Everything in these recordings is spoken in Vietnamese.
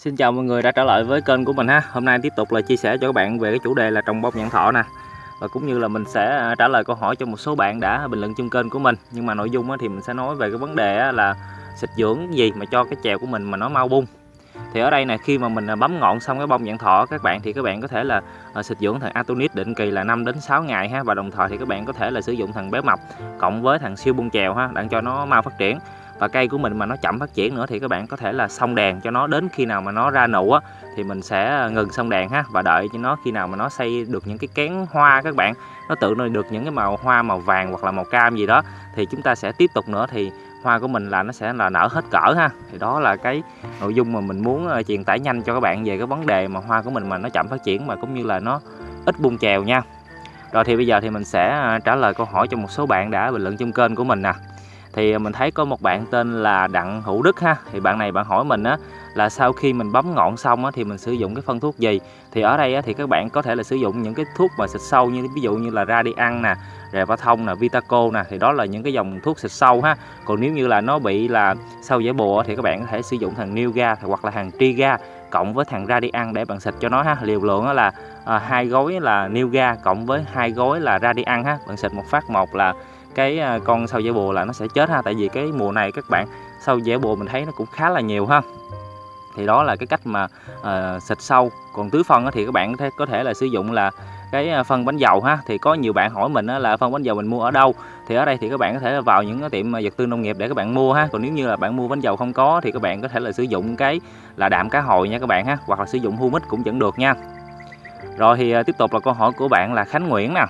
Xin chào mọi người đã trở lại với kênh của mình ha. Hôm nay tiếp tục là chia sẻ cho các bạn về cái chủ đề là trồng bông nhãn thọ nè. Và cũng như là mình sẽ à, trả lời câu hỏi cho một số bạn đã bình luận trong kênh của mình. Nhưng mà nội dung thì mình sẽ nói về cái vấn đề là xịt dưỡng gì mà cho cái chèo của mình mà nó mau bung. Thì ở đây nè, khi mà mình à, bấm ngọn xong cái bông nhãn thọ, các bạn thì các bạn có thể là à, xịt dưỡng thằng Atonit định kỳ là 5 đến 6 ngày ha và đồng thời thì các bạn có thể là sử dụng thằng béo mập cộng với thằng siêu bung chèo ha để cho nó mau phát triển và cây của mình mà nó chậm phát triển nữa thì các bạn có thể là xong đèn cho nó, đến khi nào mà nó ra nụ á, thì mình sẽ ờ, ngừng xong đèn ha, và đợi cho nó khi nào mà nó xây được những cái kén hoa các bạn. Nó tự nó được những cái màu hoa màu vàng hoặc là màu cam gì đó, thì chúng ta sẽ tiếp tục nữa, thì hoa của mình là nó sẽ là nở hết cỡ ha. Thì đó là cái nội dung mà mình muốn ờ, truyền tải nhanh cho các bạn về cái vấn đề mà hoa của mình mà nó chậm phát triển mà cũng như là nó ít bung chèo nha. Rồi thì bây giờ thì mình sẽ ờ, trả lời câu hỏi cho một số bạn đã bình luận trong kênh của mình nè thì à, mình thấy có một bạn tên là Đặng Hữu Đức ha. Thì bạn này bạn hỏi mình á là sau khi mình bấm ngọn xong á, thì mình sử dụng cái phân thuốc gì? Thì ở đây á, thì các bạn có thể là sử dụng những cái thuốc mà xịt sâu như ví dụ như là Radian nè Revathon nè Vitaco nè thì đó là những cái dòng thuốc xịt sâu ha. Còn nếu như là nó bị là sâu giải bùa thì các bạn có thể sử dụng thằng Newga hoặc là thằng Triga cộng với thằng Radian để bạn xịt cho nó ha. Liều lượng đó là à, hai gói là Newga cộng với hai gói là Radian ha. Bạn xịt một phát một là cái à, con sâu dẻ bùa là nó sẽ chết ha. Tại vì cái mùa này các bạn sâu dẻ bùa mình thấy nó cũng khá là nhiều ha. Thì đó là cái cách mà uh, xịt sâu. Còn tứ phân thì các bạn có thể, có thể là sử dụng là cái à, phân bánh dầu ha. Thì có nhiều bạn hỏi mình là phân bánh dầu mình mua ở đâu? Thì ở đây thì các bạn có thể vào những cái tiệm vật tư nông nghiệp để các bạn mua ha. Còn nếu như là bạn mua bánh dầu không có thì các bạn có thể là sử dụng cái là đạm cá hồi nha các bạn ha. Hoặc là sử dụng humic cũng vẫn được nha. Rồi thì tiếp tục là câu hỏi của bạn là Khánh Nguyễn nè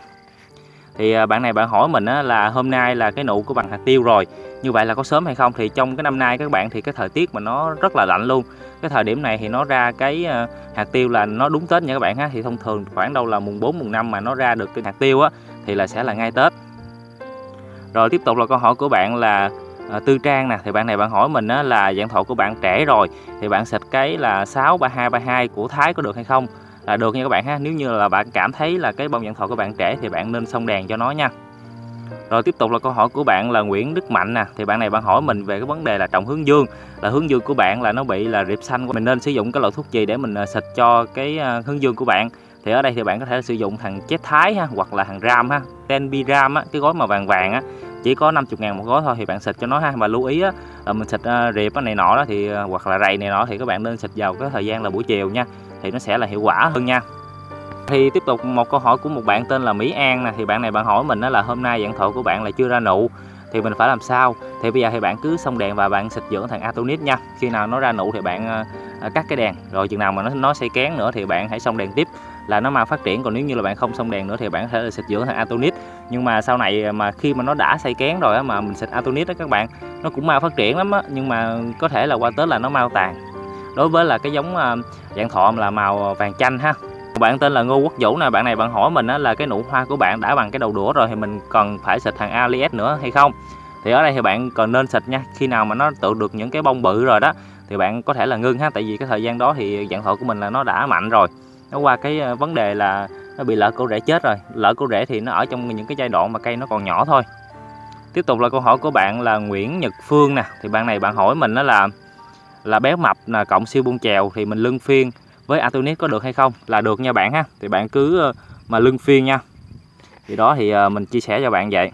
thì à, bạn này bạn hỏi mình là hôm nay là cái nụ của bằng hạt tiêu rồi như vậy là có sớm hay không? Thì trong cái năm nay các bạn thì cái thời tiết mà nó rất là lạnh luôn. Cái thời điểm này thì nó ra cái à, hạt tiêu là nó đúng Tết nha các bạn ha thì thông thường khoảng đâu là mùng 4 mùng 5 mà nó ra được cái hạt tiêu á thì là sẽ là ngay Tết. Rồi tiếp tục là câu hỏi của bạn là à, Tư Trang nè thì bạn này bạn hỏi mình á, là dạng thọ của bạn trẻ rồi thì bạn xịt cái là 63232 của Thái có được hay không? Là được nha các bạn ha. Nếu như là bạn cảm thấy là cái bông dạng thọ của bạn trẻ thì bạn nên xông đèn cho nó nha. Rồi tiếp tục là câu hỏi của bạn là Nguyễn Đức Mạnh nè. Thì bạn này bạn hỏi mình về cái vấn đề là trồng hướng dương. Là hướng dương của bạn là nó bị là rệp xanh mình nên sử dụng cái loại thuốc gì để mình à, xịt cho cái à, hướng dương của bạn? Thì ở đây thì bạn có thể sử dụng thằng chết thái ha hoặc là thằng ram ha. Tenbi ram á cái gói màu vàng vàng á. Chỉ có 50 ngàn một gói thôi thì bạn xịt cho nó ha. Mà lưu ý á là mình xịt à, uh, riệp này nọ đó thì hoặc là rầy này nọ thì các bạn nên xịt vào cái thời gian là buổi chiều nha thì nó sẽ là hiệu quả hơn nha. Thì tiếp tục một câu hỏi của một bạn tên là Mỹ An nè. Thì bạn này bạn hỏi mình đó là hôm nay dạng thọ của bạn là chưa ra nụ, thì mình phải làm sao? Thì bây giờ thì bạn cứ xong đèn và bạn xịt dưỡng thằng Atonit nha. Khi nào nó ra nụ thì bạn ờ, ờ, cắt cái đèn. Rồi chừng nào mà nó nó xây kén nữa thì bạn hãy xong đèn tiếp. Là nó mau phát triển, còn nếu như là bạn không xong đèn nữa thì bạn có thể là xịt dưỡng thằng Atonit. Nhưng mà sau này mà khi mà nó đã xây kén rồi á mà mình xịt Atonit đó các bạn, nó cũng mau phát triển lắm á. Nhưng mà có thể là qua Tết là nó mau tàn đối với là cái giống à, dạng thọ là màu vàng chanh ha. Bạn tên là Ngô Quốc Vũ nè, bạn này bạn hỏi mình là cái nụ hoa của bạn đã bằng cái đầu đũa rồi thì mình cần phải xịt thằng Alias nữa hay không? Thì ở đây thì bạn còn nên xịt nha, khi nào mà nó tự được những cái bông bự rồi đó thì bạn có thể là ngưng ha, tại vì cái thời gian đó thì dạng thọ của mình là nó đã mạnh rồi. Nó qua cái à, vấn đề là nó bị lỡ cổ rễ chết rồi. Lỡ cổ rễ thì nó ở trong những cái giai đoạn mà cây nó còn nhỏ thôi. Tiếp tục là câu hỏi của bạn là Nguyễn Nhật Phương nè, thì bạn này bạn hỏi mình đó là là béo mập là cộng siêu bung chèo thì mình lưng phiên với Atonis có được hay không là được nha bạn ha. Thì bạn cứ ờ, mà lưng phiên nha. Thì đó thì ờ, mình chia sẻ cho bạn vậy.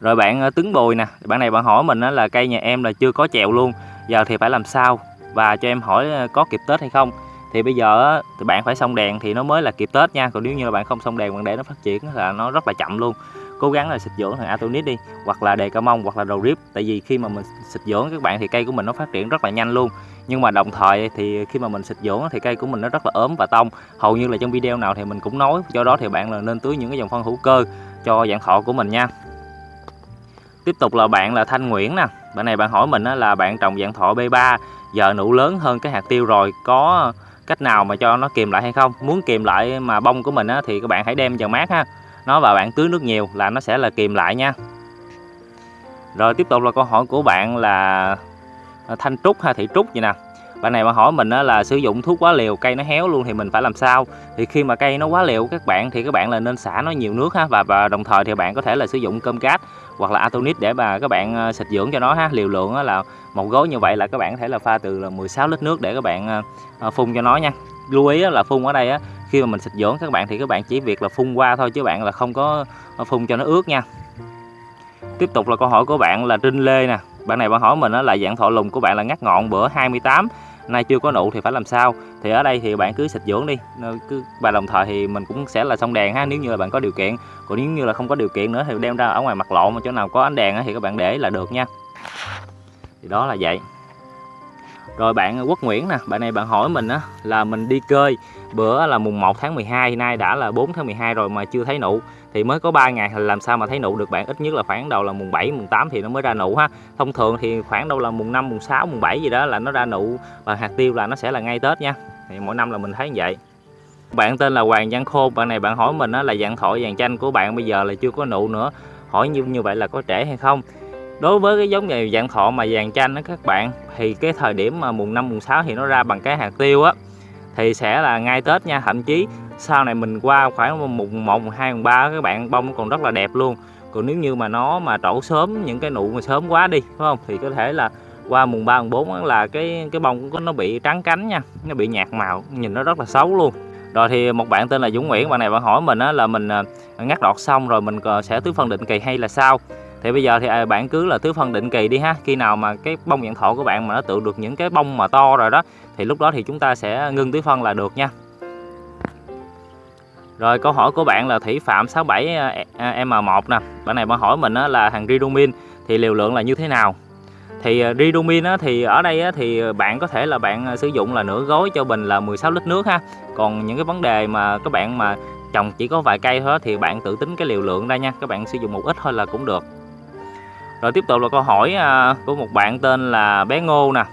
Rồi bạn ờ, tướng bồi nè, bạn này bạn hỏi mình là cây nhà em là chưa có chèo luôn, giờ thì phải làm sao và cho em hỏi có kịp Tết hay không? Thì bây giờ thì bạn phải xong đèn thì nó mới là kịp Tết nha, còn nếu như là bạn không xong đèn bạn để nó phát triển là nó rất là chậm luôn cố gắng là xịt dưỡng thằng Atonis đi hoặc là đề ca mông hoặc là đầu rip tại vì khi mà mình xịt dưỡng các bạn thì cây của mình nó phát triển rất là nhanh luôn. Nhưng mà đồng thời thì khi mà mình xịt dưỡng thì cây của mình nó rất là ốm và tông. Hầu như là trong video nào thì mình cũng nói do đó thì bạn là nên tưới những cái dòng phân hữu cơ cho dạng thọ của mình nha. Tiếp tục là bạn là Thanh Nguyễn nè. Bạn này bạn hỏi mình là bạn trồng dạng thọ B3 giờ nụ lớn hơn cái hạt tiêu rồi có cách nào mà cho nó kìm lại hay không? Muốn kìm lại mà bông của mình á, thì các bạn hãy đem vào mát ha nó và bạn tưới nước nhiều là nó sẽ là kìm lại nha. Rồi tiếp tục là câu hỏi của bạn là à, thanh trúc hay thị trúc vậy nè. Bạn này mà hỏi mình là sử dụng thuốc quá liều cây nó héo luôn thì mình phải làm sao? Thì khi mà cây nó quá liều các bạn thì các bạn là nên xả nó nhiều nước ha và, và đồng thời thì bạn có thể là sử dụng cơm cát hoặc là atonit để mà các bạn à, xịt dưỡng cho nó ha. Liều lượng là một gói như vậy là các bạn có thể là pha từ là 16 lít nước để các bạn à, phun cho nó nha. Lưu ý là phun ở đây á khi mà mình xịt dưỡng các bạn thì các bạn chỉ việc là phun qua thôi chứ bạn là không có ờ, phun cho nó ướt nha. Tiếp tục là câu hỏi của bạn là Trinh Lê nè. Bạn này bạn hỏi mình là dạng thọ lùng của bạn là ngắt ngọn bữa 28 nay chưa có nụ thì phải làm sao? Thì ở đây thì bạn cứ xịt dưỡng đi. Ờ, cứ và đồng thời thì mình cũng sẽ là xong đèn ha, nếu như là bạn có điều kiện. Còn nếu như là không có điều kiện nữa thì đem ra ở ngoài mặt lộ, mà chỗ nào có ánh đèn thì các bạn để là được nha. Thì đó là vậy rồi bạn Quốc Nguyễn nè bạn này bạn hỏi mình á là mình đi cơi bữa là mùng 1 tháng 12 nay đã là 4 tháng 12 rồi mà chưa thấy nụ. Thì mới có 3 ngày làm sao mà thấy nụ được bạn? Ít nhất là khoảng đầu là mùng 7 mùng 8 thì nó mới ra nụ ha. Thông thường thì khoảng đâu là mùng 5 mùng 6 mùng 7 gì đó là nó ra nụ và hạt tiêu là nó sẽ là ngay Tết nha. Thì mỗi năm là mình thấy như vậy. Bạn tên là Hoàng Văn Khôn bạn này bạn hỏi mình á, là dạng thổi vàng chanh của bạn bây giờ là chưa có nụ nữa. Hỏi như như vậy là có trễ hay không? Đối với cái giống này dạng thọ mà vàng chanh đó các bạn thì cái thời điểm mà mùng 5 mùng 6 thì nó ra bằng cái hạt tiêu á thì sẽ là ngay Tết nha. Thậm chí sau này mình qua khoảng mùng 1 mùng 2 mùng 3 các bạn bông còn rất là đẹp luôn. Còn nếu như mà nó mà trổ sớm những cái nụ mà sớm quá đi phải không? Thì có thể là qua mùng 3 mùng 4 là cái cái bông của nó bị trắng cánh nha nó bị nhạt màu nhìn nó rất là xấu luôn. Rồi thì một bạn tên là Dũng Nguyễn bạn này bạn hỏi mình á, là mình à, ngắt đọt xong rồi mình sẽ tưới phân định kỳ hay là sao? Thì bây giờ thì à, bạn cứ là tưới phân định kỳ đi ha. Khi nào mà cái bông dạng thọ của bạn mà nó tự được những cái bông mà to rồi đó, thì lúc đó thì chúng ta sẽ ngưng tưới phân là được nha. Rồi câu hỏi của bạn là Thủy Phạm 67 à, e, à, M1 nè. Bạn này bạn hỏi mình là hàng Ridomin thì liều lượng là như thế nào? Thì Ridomin thì ở đây thì bạn có thể là bạn sử dụng là nửa gói cho bình là 16 lít nước ha. Còn những cái vấn đề mà các bạn mà trồng chỉ có vài cây thôi thì bạn tự tính cái liều lượng ra nha. Các bạn sử dụng một ít thôi là cũng được rồi tiếp tục là câu hỏi à, của một bạn tên là bé Ngô nè.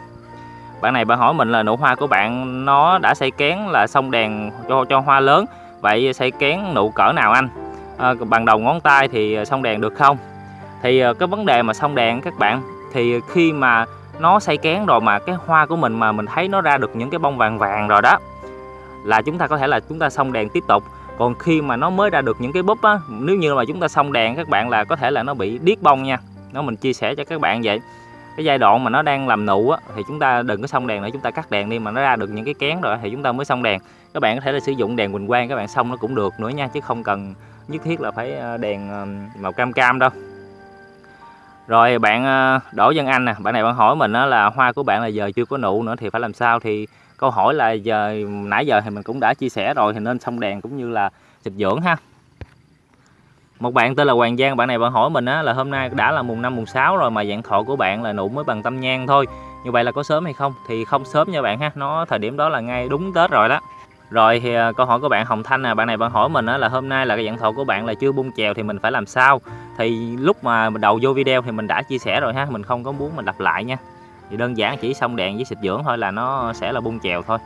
Bạn này bạn hỏi mình là nụ hoa của bạn nó đã xây kén là xong đèn cho cho hoa lớn. Vậy xây kén nụ cỡ nào anh? À, bằng đầu ngón tay thì xong đèn được không? Thì à, cái vấn đề mà xong đèn các bạn thì khi mà nó xây kén rồi mà cái hoa của mình mà mình thấy nó ra được những cái bông vàng vàng rồi đó là chúng ta có thể là chúng ta xong đèn tiếp tục. Còn khi mà nó mới ra được những cái búp á nếu như mà chúng ta xong đèn các bạn là có thể là nó bị điếc bông nha nó mình chia sẻ cho các bạn vậy cái giai đoạn mà nó đang làm nụ á, thì chúng ta đừng có xong đèn nữa chúng ta cắt đèn đi mà nó ra được những cái kén rồi thì chúng ta mới xong đèn. Các bạn có thể là sử dụng đèn quỳnh quang các bạn xong nó cũng được nữa nha chứ không cần nhất thiết là phải ờ, đèn ờ, màu cam cam đâu. Rồi bạn ờ, Đỗ Dân Anh nè bạn này bạn hỏi mình là hoa của bạn là giờ chưa có nụ nữa thì phải làm sao? Thì câu hỏi là giờ nãy giờ thì mình cũng đã chia sẻ rồi thì nên xong đèn cũng như là xịt dưỡng ha một bạn tên là Hoàng Giang bạn này bạn hỏi mình á, là hôm nay đã là mùng 5 mùng 6 rồi mà dạng thọ của bạn là nụ mới bằng tâm nhang thôi. Như vậy là có sớm hay không? Thì không sớm nha bạn ha nó thời điểm đó là ngay đúng Tết rồi đó. Rồi thì à, câu hỏi của bạn Hồng Thanh nè bạn này bạn hỏi mình á, là hôm nay là cái dạng thọ của bạn là chưa bung chèo thì mình phải làm sao? Thì lúc mà đầu vô video thì mình đã chia sẻ rồi ha mình không có muốn mình lặp lại nha. Thì đơn giản chỉ xong đèn với xịt dưỡng thôi là nó sẽ là bung chèo thôi.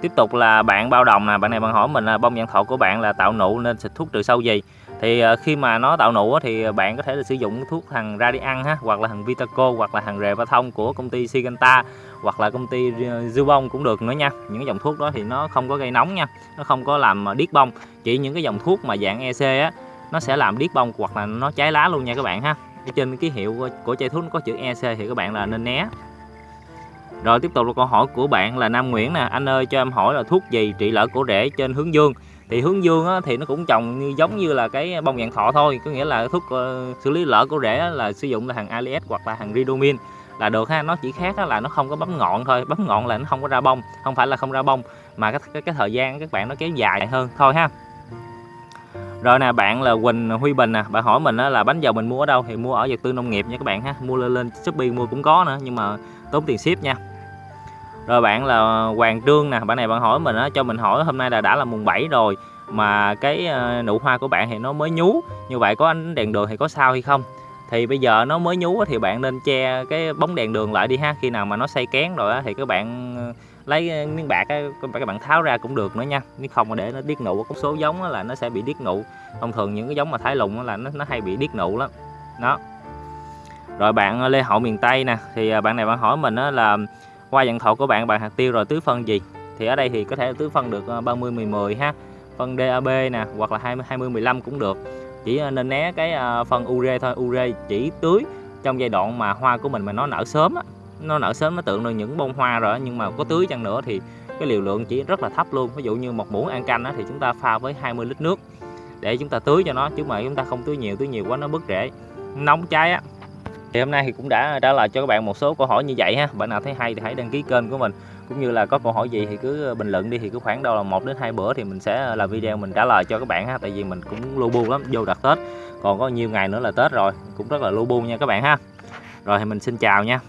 Tiếp tục là bạn bao đồng nè bạn này bạn hỏi mình là bông dạng thọ của bạn là tạo nụ nên xịt thuốc trừ sâu gì? Thì ờ, khi mà nó tạo nụ thì ờ, bạn có thể là sử dụng thuốc thằng Radian ha, hoặc là thằng Vitaco, hoặc là thằng Rề Ba Thông của công ty Siganta hoặc là công ty ờ, Zubon cũng được nữa nha. Những cái dòng thuốc đó thì nó không có gây nóng nha, nó không có làm điếc bông chỉ những cái dòng thuốc mà dạng EC á, nó sẽ làm điếc bông hoặc là nó cháy lá luôn nha các bạn ha. Trên cái hiệu của chai thuốc nó có chữ EC thì các bạn là nên né. Rồi tiếp tục là câu hỏi của bạn là Nam Nguyễn nè. Anh ơi, cho em hỏi là thuốc gì trị lở cổ rễ trên hướng dương? Thì hướng dương á, thì nó cũng trồng như, giống như là cái bông dạng thọ thôi. Có nghĩa là thuốc uh, xử lý lở của rễ là sử dụng là hàng Alias hoặc là hàng Ridomin. Là được ha nó chỉ khác là nó không có bấm ngọn thôi. Bấm ngọn là nó không có ra bông không phải là không ra bông mà cái cái, cái thời gian các bạn nó kéo dài hơn. Thôi ha. Rồi nè bạn là Quỳnh Huy Bình nè bạn hỏi mình là bánh dầu mình mua ở đâu? Thì mua ở vật tư nông nghiệp nha các bạn ha. Mua lên lên Shopee mua cũng có nữa nhưng mà tốn tiền ship nha rồi bạn là Hoàng Trương nè bạn này bạn hỏi mình á cho mình hỏi hôm nay là đã là mùng 7 rồi mà cái ờ, nụ hoa của bạn thì nó mới nhú. Như vậy có ánh đèn đường thì có sao hay không? Thì bây giờ nó mới nhú thì bạn nên che cái bóng đèn đường lại đi ha khi nào mà nó xây kén rồi thì các bạn ờ, lấy ờ, miếng bạc các bạn tháo ra cũng được nữa nha. Nếu không mà để nó điếc nụ có số giống là nó sẽ bị điếc nụ. Thông thường những cái giống mà thái lùng là nó, nó hay bị điếc nụ lắm. Đó. Rồi bạn Lê Hậu miền Tây nè thì bạn này bạn hỏi mình là qua dạng thọ của bạn bạn hạt tiêu rồi tưới phân gì? Thì ở đây thì có thể tưới phân được 30 10 10 ha. Phân DAB nè hoặc là 20 20 15 cũng được. Chỉ ờ, nên né cái ờ, phân ure thôi ure chỉ tưới trong giai đoạn mà hoa của mình mà nó nở sớm á. Nó nở sớm nó tượng được những bông hoa rồi nhưng mà có tưới chăng nữa thì cái liều lượng chỉ rất là thấp luôn. Ví dụ như một muỗng ăn canh á, thì chúng ta pha với 20 lít nước để chúng ta tưới cho nó chứ mà chúng ta không tưới nhiều tưới nhiều quá nó bứt rễ. Nóng cháy á thì hôm nay thì cũng đã trả lời cho các bạn một số câu hỏi như vậy ha. Bạn nào thấy hay thì hãy đăng ký kênh của mình. Cũng như là có câu hỏi gì thì cứ bình luận đi, thì cứ khoảng đâu là một đến hai bữa thì mình sẽ làm video mình trả lời cho các bạn ha. Tại vì mình cũng lu bu lắm, vô đặt tết. Còn có nhiều ngày nữa là tết rồi, cũng rất là lu bu nha các bạn ha. Rồi thì mình xin chào nha.